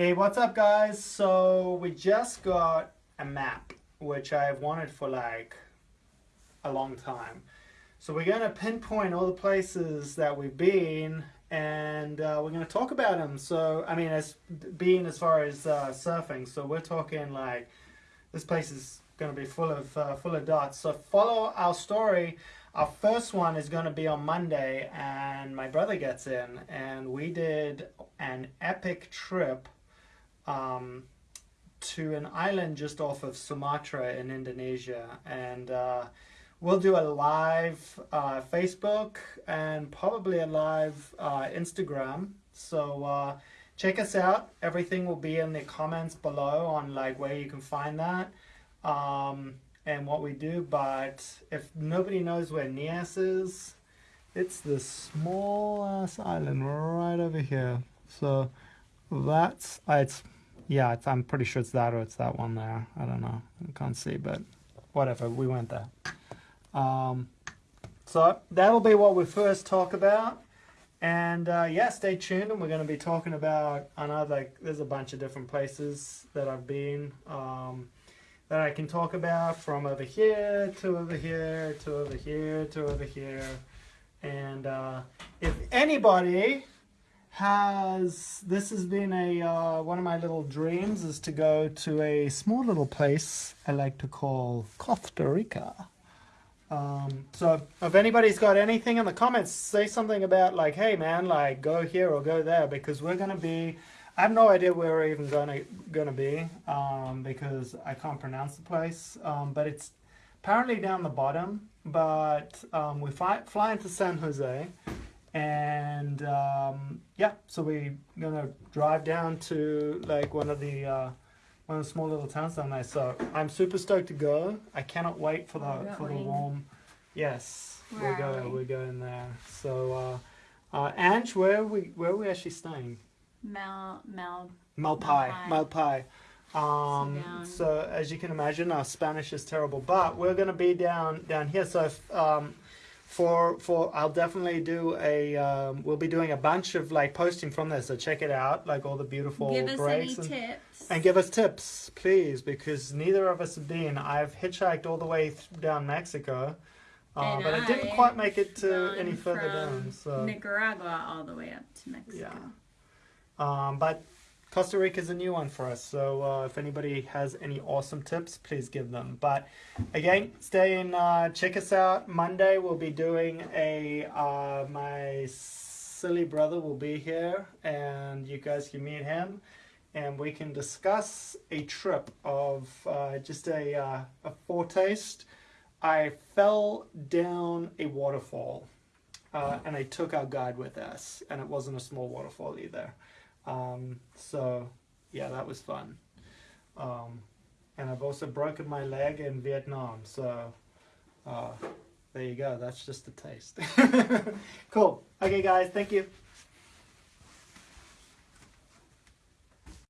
Hey, what's up guys? So we just got a map, which I've wanted for like a long time. So we're going to pinpoint all the places that we've been and uh, we're going to talk about them. So, I mean, as being as far as uh, surfing, so we're talking like this place is going to be full of uh, full of dots. So follow our story. Our first one is going to be on Monday, and my brother gets in, and we did an epic trip um, to an island just off of Sumatra in Indonesia, and uh, we'll do a live uh, Facebook and probably a live uh, Instagram. So uh, check us out. Everything will be in the comments below on like where you can find that um, and what we do. But if nobody knows where Nias is, it's this small ass island right over here. So that's it's yeah. I'm pretty sure it's that or it's that one there. I don't know. I can't see, but whatever. We went there. Um, so that'll be what we first talk about. And uh, yeah, stay tuned and we're going to be talking about another, there's a bunch of different places that I've been um, that I can talk about from over here to over here to over here to over here. And uh, if anybody has, this has been a, uh, one of my little dreams is to go to a small little place I like to call Costa Rica. Um, so if anybody's got anything in the comments, say something about like, hey man, like go here or go there because we're gonna be. I have no idea where we're even gonna gonna be um, because I can't pronounce the place, um, but it's apparently down the bottom. But um, we fly fly into San Jose, and um, yeah, so we're gonna drive down to like one of the. Uh, one of the small little towns down there. So I'm super stoked to go. I cannot wait for the for the warm. Yes, we're going. We? are going there. So, uh, uh, Ange, where are we where are we actually staying? Mal Mal. Malpai. Malpai. Um, so, as you can imagine, our Spanish is terrible, but we're going to be down down here. So if, um, for for I'll definitely do a um, we'll be doing a bunch of like posting from there so check it out like all the beautiful give us breaks any and, tips. and give us tips please because neither of us have been. I've hitchhiked all the way down Mexico uh, but I, didn't quite make it to any further down so. Nicaragua all the way up to Mexico. Yeah. Um, but Costa Rica is a new one for us, so uh, if anybody has any awesome tips, please give them. But again, stay in, uh, check us out. Monday we'll be doing a, uh, my silly brother will be here and you guys can meet him and we can discuss a trip of uh, just a, uh, a foretaste. I fell down a waterfall uh, and I took our guide with us and it wasn't a small waterfall either. Um, so yeah, that was fun. Um, and I've also broken my leg in Vietnam. So uh, there you go. That's just a taste. cool. Okay, guys. Thank you.